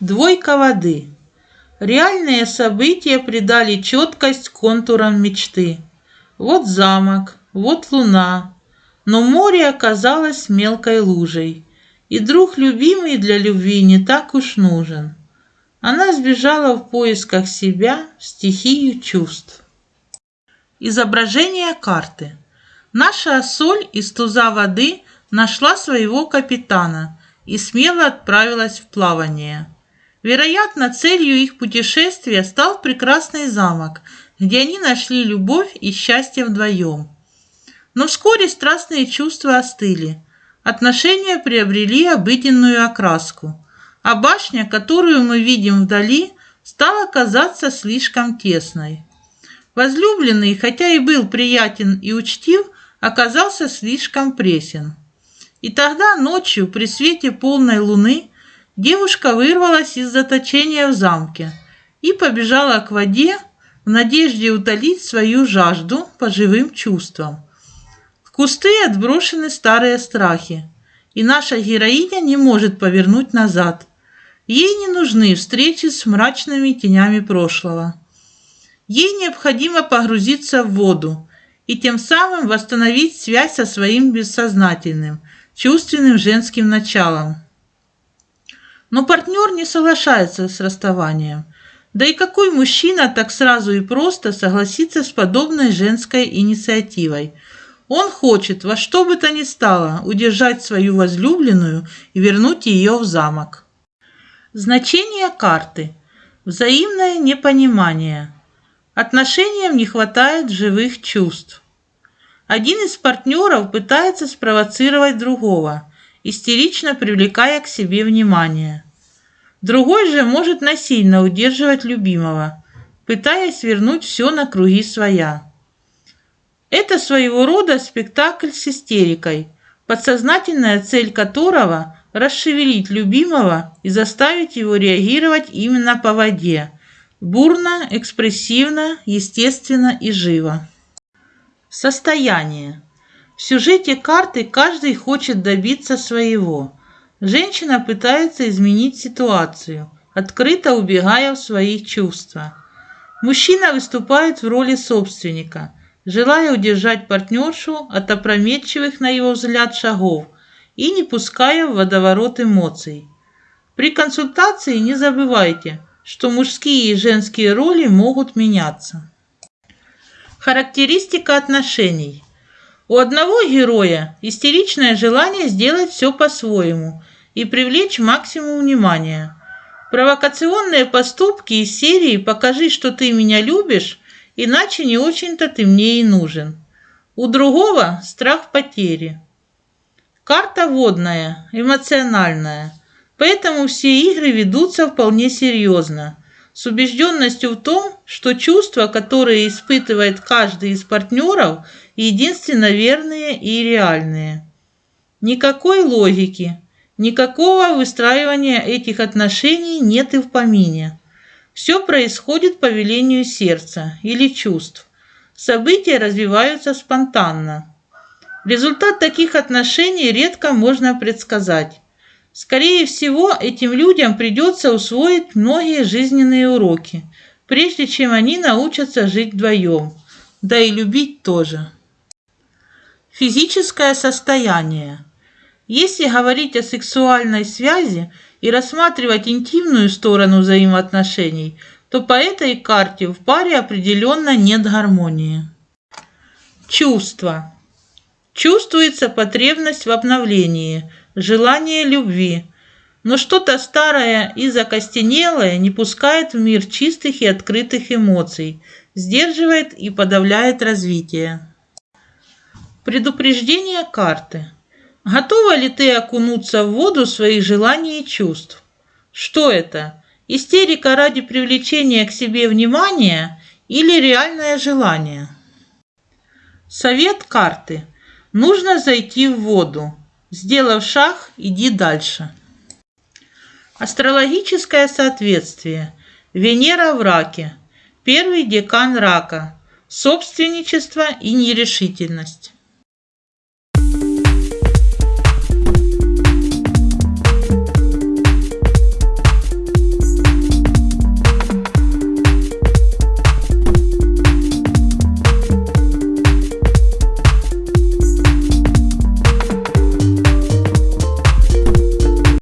Двойка воды. Реальные события придали четкость контурам мечты. Вот замок, вот луна, но море оказалось мелкой лужей, и друг любимый для любви не так уж нужен. Она сбежала в поисках себя в стихию чувств. Изображение карты. Наша соль из туза воды нашла своего капитана и смело отправилась в плавание. Вероятно, целью их путешествия стал прекрасный замок, где они нашли любовь и счастье вдвоем. Но вскоре страстные чувства остыли. Отношения приобрели обыденную окраску, а башня, которую мы видим вдали, стала казаться слишком тесной. Возлюбленный, хотя и был приятен и учтив, оказался слишком пресен. И тогда ночью при свете полной луны девушка вырвалась из заточения в замке и побежала к воде в надежде утолить свою жажду по живым чувствам. В кусты отброшены старые страхи, и наша героиня не может повернуть назад. Ей не нужны встречи с мрачными тенями прошлого. Ей необходимо погрузиться в воду и тем самым восстановить связь со своим бессознательным – чувственным женским началом. Но партнер не соглашается с расставанием. Да и какой мужчина так сразу и просто согласится с подобной женской инициативой? Он хочет во что бы то ни стало удержать свою возлюбленную и вернуть ее в замок. Значение карты. Взаимное непонимание. Отношениям не хватает живых чувств. Один из партнеров пытается спровоцировать другого, истерично привлекая к себе внимание. Другой же может насильно удерживать любимого, пытаясь вернуть все на круги своя. Это своего рода спектакль с истерикой, подсознательная цель которого – расшевелить любимого и заставить его реагировать именно по воде – бурно, экспрессивно, естественно и живо. Состояние. В сюжете карты каждый хочет добиться своего. Женщина пытается изменить ситуацию, открыто убегая в свои чувства. Мужчина выступает в роли собственника, желая удержать партнершу от опрометчивых, на его взгляд, шагов и не пуская в водоворот эмоций. При консультации не забывайте, что мужские и женские роли могут меняться. Характеристика отношений. У одного героя истеричное желание сделать все по-своему и привлечь максимум внимания. Провокационные поступки из серии «Покажи, что ты меня любишь, иначе не очень-то ты мне и нужен». У другого страх потери. Карта водная, эмоциональная, поэтому все игры ведутся вполне серьезно – с убежденностью в том, что чувства, которые испытывает каждый из партнеров, единственно верные и реальные. Никакой логики, никакого выстраивания этих отношений нет и в помине. Все происходит по велению сердца или чувств. События развиваются спонтанно. Результат таких отношений редко можно предсказать. Скорее всего, этим людям придется усвоить многие жизненные уроки, прежде чем они научатся жить вдвоем, да и любить тоже. Физическое состояние. Если говорить о сексуальной связи и рассматривать интимную сторону взаимоотношений, то по этой карте в паре определенно нет гармонии. Чувства. Чувствуется потребность в обновлении – желание любви, но что-то старое и закостенелое не пускает в мир чистых и открытых эмоций, сдерживает и подавляет развитие. Предупреждение карты. Готова ли ты окунуться в воду своих желаний и чувств? Что это? Истерика ради привлечения к себе внимания или реальное желание? Совет карты. Нужно зайти в воду. Сделав шаг, иди дальше. Астрологическое соответствие. Венера в раке. Первый декан рака. Собственничество и нерешительность.